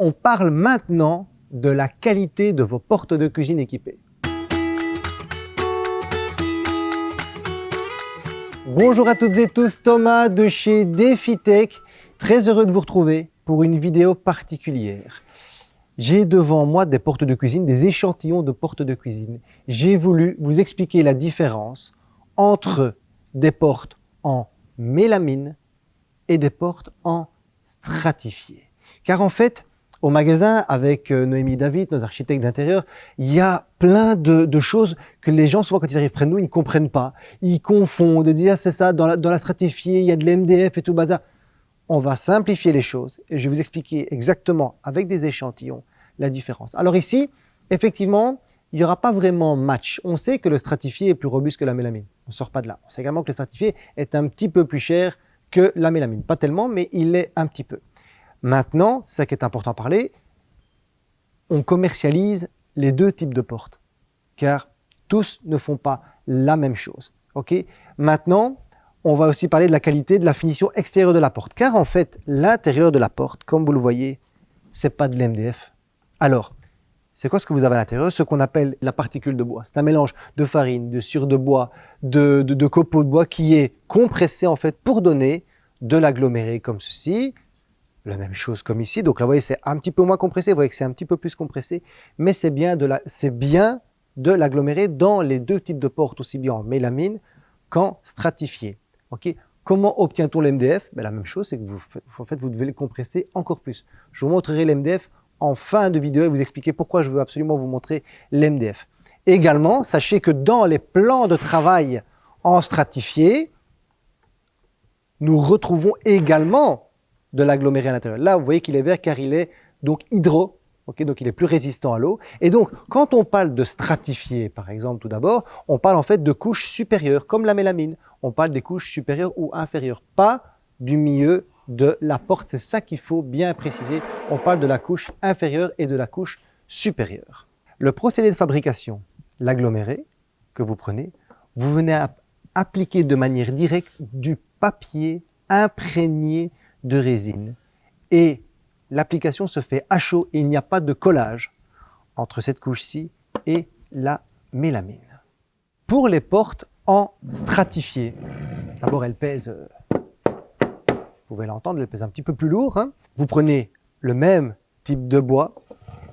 on parle maintenant de la qualité de vos portes de cuisine équipées. Bonjour à toutes et tous, Thomas de chez DefiTech. Très heureux de vous retrouver pour une vidéo particulière. J'ai devant moi des portes de cuisine, des échantillons de portes de cuisine. J'ai voulu vous expliquer la différence entre des portes en mélamine et des portes en stratifié. Car en fait, au magasin, avec euh, Noémie David, nos architectes d'intérieur, il y a plein de, choses que les gens, souvent quand ils arrivent près de nous, ils ne comprennent pas. Ils confondent, ils disent ah, c'est ça, dans la, dans stratifiée, il y a de l'MDF et tout bazar. On va simplifier les choses et je vais vous expliquer exactement, avec des échantillons, la différence. Alors ici, effectivement, il n'y aura pas vraiment match. On sait que le stratifié est plus robuste que la mélamine. On ne sort pas de là. On sait également que le stratifié est un petit peu plus cher que la mélamine. Pas tellement, mais il est un petit peu. Maintenant, ça qui est important à parler, on commercialise les deux types de portes, car tous ne font pas la même chose. Ok? Maintenant, on va aussi parler de la qualité de la finition extérieure de la porte, car en fait, l'intérieur de la porte, comme vous le voyez, c'est pas de l'MDF. Alors, c'est quoi ce que vous avez à l'intérieur? Ce qu'on appelle la particule de bois. C'est un mélange de farine, de cire de bois, de, de copeaux de bois qui est compressé en fait pour donner de l'aggloméré comme ceci, la même chose comme ici. Donc là, vous voyez, c'est un petit peu moins compressé. Vous voyez que c'est un petit peu plus compressé. Mais c'est bien de l'agglomérer dans les deux types de portes, aussi bien en mélamine qu'en stratifié. Comment obtient-on l'MDF ben, La même chose, c'est que vous, en fait, vous devez le compresser encore plus. Je vous montrerai l'MDF en fin de vidéo et vous expliquer pourquoi je veux absolument vous montrer l'MDF. Également, sachez que dans les plans de travail en stratifié, nous retrouvons également de l'aggloméré à l'intérieur. Là, vous voyez qu'il est vert car il est donc hydro, donc il est plus résistant à l'eau. Et donc, quand on parle de stratifié, par exemple, tout d'abord, on parle en fait de couches supérieures, comme la mélamine. On parle des couches supérieures ou inférieures, pas du milieu de la porte. C'est ça qu'il faut bien préciser. On parle de la couche inférieure et de la couche supérieure. Le procédé de fabrication, l'aggloméré que vous prenez, vous venez à appliquer de manière directe du papier imprégné de résine. Et l'application se fait à chaud et il n'y a pas de collage entre cette couche-ci et la mélamine. Pour les portes en stratifié, d'abord elle pèse, euh, vous pouvez l'entendre, elle pèse un petit peu plus lourd. Hein. Vous prenez le même type de bois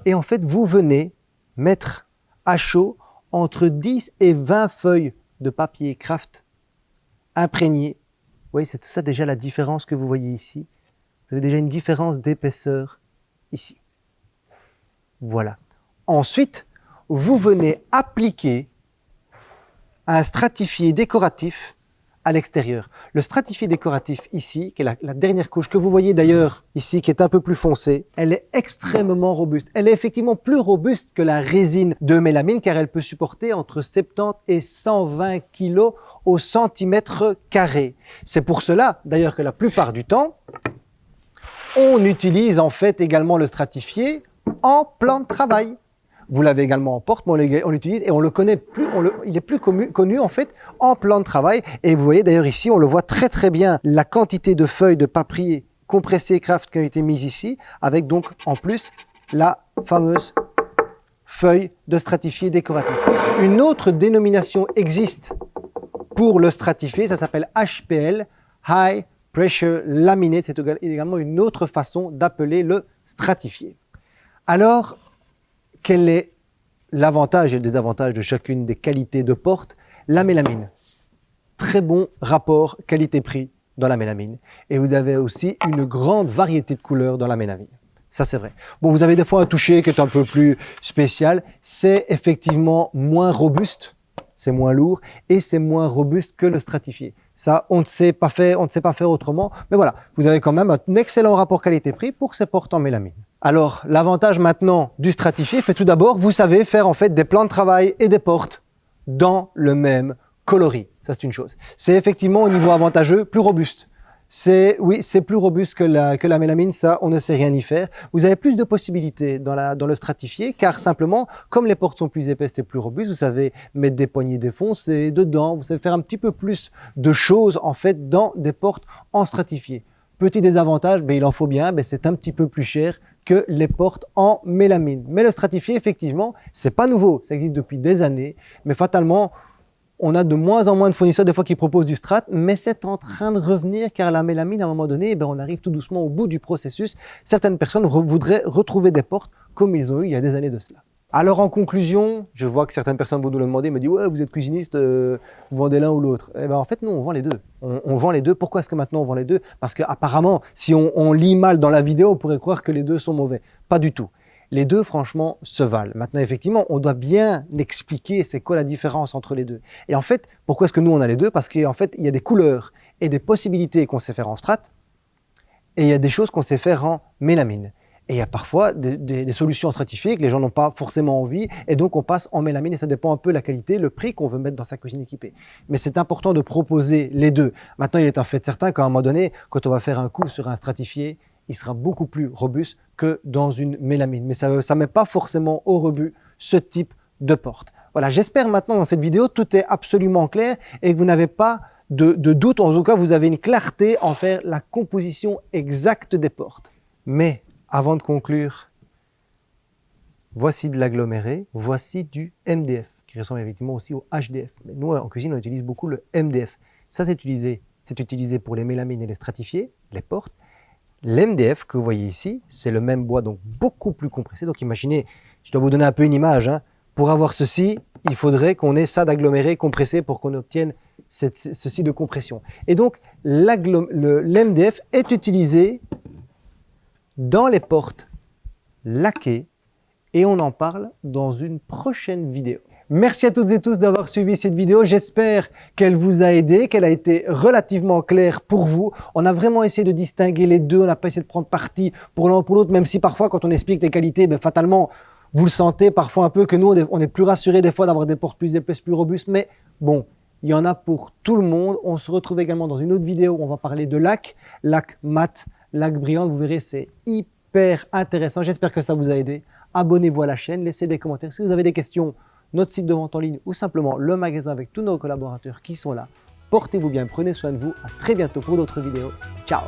et en fait vous venez mettre à chaud entre 10 et 20 feuilles de papier craft imprégnées voyez, c'est tout ça déjà la différence que vous voyez ici. Vous avez déjà une différence d'épaisseur ici. Voilà. Ensuite, vous venez appliquer un stratifié décoratif à l'extérieur. Le stratifié décoratif ici, qui est la, dernière couche que vous voyez d'ailleurs ici, qui est un peu plus foncée, elle est extrêmement robuste. Elle est effectivement plus robuste que la résine de mélamine car elle peut supporter entre 70 et 120 kg au centimètre carré. C'est pour cela d'ailleurs que la plupart du temps, on utilise en fait également le stratifié en plan de travail. Vous l'avez également en porte, mais on l'utilise et on le connaît plus, il est plus connu, en fait en plan de travail. Et vous voyez d'ailleurs ici, on le voit très très bien, la quantité de feuilles de papier compressé craft qui ont été mises ici, avec donc en plus la fameuse feuille de stratifié décoratif. Une autre dénomination existe pour le stratifié, ça s'appelle HPL, High Pressure Laminate. C'est également une autre façon d'appeler le stratifié. Alors, quel est l'avantage et le désavantage de chacune des qualités de porte? La mélamine. Très bon rapport qualité-prix dans la mélamine. Et vous avez aussi une grande variété de couleurs dans la mélamine. Ça, c'est vrai. Bon, vous avez des fois un toucher qui est un peu plus spécial. C'est effectivement moins robuste, c'est moins lourd et c'est moins robuste que le stratifié. Ça, on ne sait pas faire, on ne sait pas faire autrement. Mais voilà, vous avez quand même un excellent rapport qualité-prix pour ces portes en mélamine. Alors, l'avantage maintenant du stratifié fait tout d'abord, vous savez faire en fait des plans de travail et des portes dans le même coloris. Ça, c'est une chose. C'est effectivement au niveau avantageux plus robuste. C'est oui, c'est plus robuste que la, que la mélamine, ça, on ne sait rien y faire. Vous avez plus de possibilités dans, la, dans le stratifié, car simplement, comme les portes sont plus épaisses et plus robustes, vous savez mettre des poignées défoncées dedans, vous savez faire un petit peu plus de choses, en fait, dans des portes en stratifié. Petit désavantage, ben, il en faut bien, ben, c'est un petit peu plus cher que les portes en mélamine. Mais le stratifié, effectivement, c'est pas nouveau. Ça existe depuis des années. Mais fatalement, on a de moins en moins de fournisseurs des fois qui proposent du strat, mais c'est en train de revenir car la mélamine, à un moment donné, eh ben, on arrive tout doucement au bout du processus. Certaines personnes voudraient retrouver des portes comme ils ont eu il y a des années de cela. Alors en conclusion, je vois que certaines personnes vont nous le demander, me disent ouais vous êtes cuisiniste, euh, vous vendez l'un ou l'autre. Eh ben en fait non, on vend les deux. On, vend les deux. Pourquoi est-ce que maintenant on vend les deux? Parce qu'apparemment, si on, on lit mal dans la vidéo, on pourrait croire que les deux sont mauvais. Pas du tout. Les deux, franchement, se valent. Maintenant, effectivement, on doit bien expliquer c'est quoi la différence entre les deux. Et en fait, pourquoi est-ce que nous, on a les deux? Parce qu'en fait, il y a des couleurs et des possibilités qu'on sait faire en strat, et il y a des choses qu'on sait faire en mélamine. Et il y a parfois des, solutions stratifiées que les gens n'ont pas forcément envie, et donc on passe en mélamine, et ça dépend un peu de la qualité, le prix qu'on veut mettre dans sa cuisine équipée. Mais c'est important de proposer les deux. Maintenant, il est un fait certain qu'à un moment donné, quand on va faire un coup sur un stratifié, il sera beaucoup plus robuste que dans une mélamine. Mais ça ne met pas forcément au rebut ce type de porte. Voilà, j'espère maintenant dans cette vidéo, tout est absolument clair et que vous n'avez pas de, de, doute, en tout cas vous avez une clarté en faire la composition exacte des portes. Mais avant de conclure, voici de l'aggloméré, voici du MDF, qui ressemble effectivement aussi au HDF. Mais nous, en cuisine, on utilise beaucoup le MDF. Ça, c'est utilisé, utilisé pour les mélamines et les stratifiés, les portes. L'MDF que vous voyez ici, c'est le même bois, donc beaucoup plus compressé. Donc imaginez, je dois vous donner un peu une image. Hein. Pour avoir ceci, il faudrait qu'on ait ça d'aggloméré compressé pour qu'on obtienne ceci de compression. Et donc, l'MDF est utilisé dans les portes laquées et on en parle dans une prochaine vidéo. Merci à toutes et tous d'avoir suivi cette vidéo. J'espère qu'elle vous a aidé, qu'elle a été relativement claire pour vous. On a vraiment essayé de distinguer les deux. On n'a pas essayé de prendre parti pour l'un ou pour l'autre, même si parfois, quand on explique les qualités, ben, fatalement, vous le sentez parfois un peu que nous, on est plus rassurés des fois d'avoir des portes plus épaisses, plus robustes. Mais bon, il y en a pour tout le monde. On se retrouve également dans une autre vidéo où on va parler de lac, lac mat, lac brillant. Vous verrez, c'est hyper intéressant. J'espère que ça vous a aidé. Abonnez-vous à la chaîne, laissez des commentaires. Si vous avez des questions, notre site de vente en ligne ou simplement le magasin avec tous nos collaborateurs qui sont là. Portez-vous bien, prenez soin de vous. À très bientôt pour d'autres vidéos. Ciao